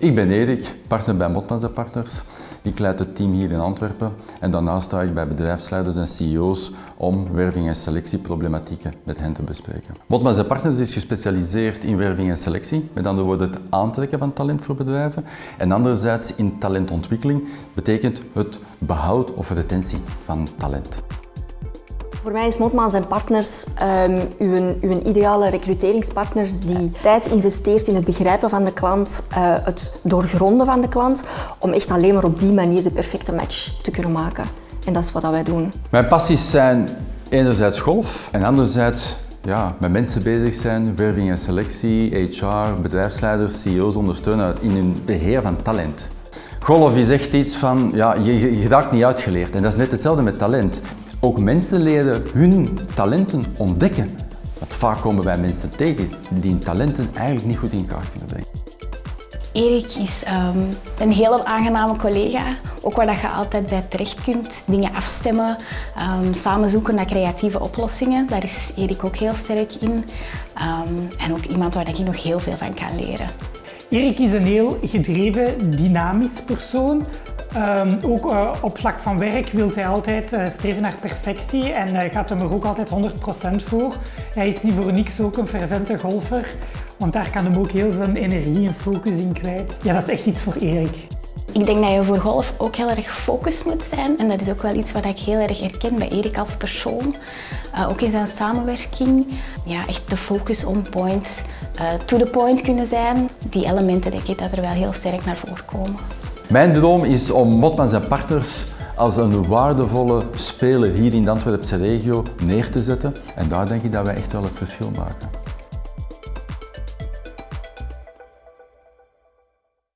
Ik ben Erik, partner bij Motmans Partners. Ik leid het team hier in Antwerpen en daarnaast sta ik bij bedrijfsleiders en CEO's om werving- en selectieproblematieken met hen te bespreken. Motmans Partners is gespecialiseerd in werving en selectie, met andere woorden het aantrekken van talent voor bedrijven. En anderzijds in talentontwikkeling betekent het behoud of retentie van talent. Voor mij is Motmans en Partners um, uw, uw, ideale recruteringspartner die tijd investeert in het begrijpen van de klant, uh, het doorgronden van de klant, om echt alleen maar op die manier de perfecte match te kunnen maken. En dat is wat wij doen. Mijn passies zijn enerzijds golf en anderzijds ja, met mensen bezig zijn, werving en selectie, HR, bedrijfsleiders, CEO's ondersteunen in hun beheer van talent. Golf is echt iets van, ja, je, je raakt niet uitgeleerd en dat is net hetzelfde met talent. Ook mensen leren hun talenten ontdekken. Want vaak komen wij mensen tegen die hun talenten eigenlijk niet goed in kaart kunnen brengen. Erik is um, een hele aangename collega, ook waar je altijd bij terecht kunt. Dingen afstemmen, um, samen zoeken naar creatieve oplossingen. Daar is Erik ook heel sterk in. Um, en ook iemand waar ik nog heel veel van kan leren. Erik is een heel gedreven, dynamisch persoon. Um, ook uh, op vlak van werk wil hij altijd uh, streven naar perfectie en uh, gaat hem er ook altijd 100% voor. Hij is niet voor niks ook een fervente golfer, want daar kan hem ook heel veel energie en focus in kwijt. Ja, dat is echt iets voor Erik. Ik denk dat je voor golf ook heel erg gefocust moet zijn en dat is ook wel iets wat ik heel erg herken bij Erik als persoon. ook in zijn samenwerking, ja, echt de focus on point, to the point kunnen zijn. Die elementen denk ik dat er wel heel sterk naar voren komen. Mijn droom is om Motmans en Partners als een waardevolle speler hier in de Antwerpse regio neer te zetten. En daar denk ik dat wij echt wel het verschil maken.